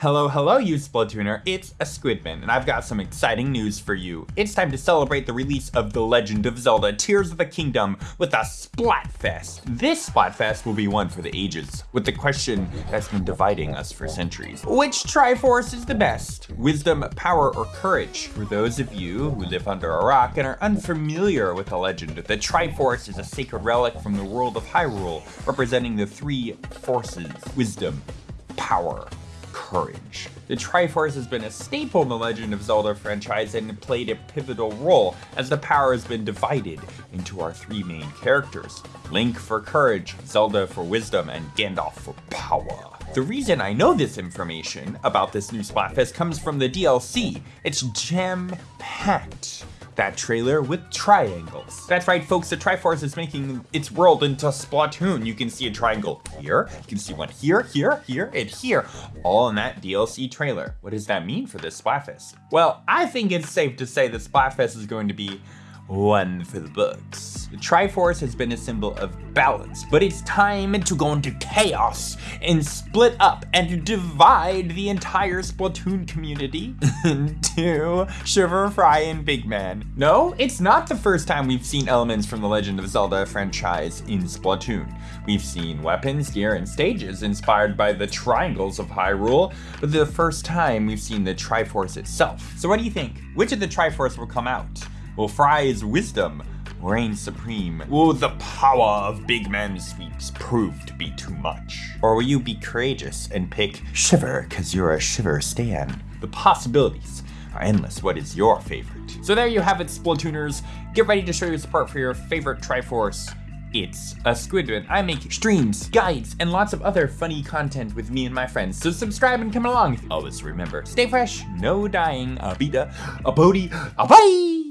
Hello, hello, you Splatooner. It's a Squidman, and I've got some exciting news for you. It's time to celebrate the release of The Legend of Zelda Tears of the Kingdom with a Splatfest. This Splatfest will be one for the ages, with the question that's been dividing us for centuries. Which Triforce is the best? Wisdom, power, or courage? For those of you who live under a rock and are unfamiliar with the legend, the Triforce is a sacred relic from the world of Hyrule, representing the three forces, wisdom, power, courage. The Triforce has been a staple in the Legend of Zelda franchise and played a pivotal role as the power has been divided into our three main characters. Link for courage, Zelda for wisdom, and Ganondorf for power. The reason I know this information about this new Splatfest comes from the DLC. It's jam-packed that trailer with triangles. That's right, folks, the Triforce is making its world into Splatoon. You can see a triangle here, you can see one here, here, here, and here, all in that DLC trailer. What does that mean for this Splatfest? Well, I think it's safe to say that Splatfest is going to be one for the books. The Triforce has been a symbol of balance, but it's time to go into chaos and split up and divide the entire Splatoon community into Shiver, Frye, and Big Man. No, it's not the first time we've seen elements from the Legend of Zelda franchise in Splatoon. We've seen weapons, gear, and stages inspired by the triangles of Hyrule, but the first time we've seen the Triforce itself. So what do you think? Which of the Triforce will come out? Will Frye's wisdom reign supreme? Will the power of Big Man sweeps prove to be too much? Or will you be courageous and pick Shiver cause you're a Shiver stan? The possibilities are endless. What is your favorite? So there you have it, Splatooners. Get ready to show your support for your favorite Triforce. It's a Squidman. I make streams, guides, and lots of other funny content with me and my friends. So subscribe and come along. Always remember, stay fresh, no dying, a beta, a bodie, a bye!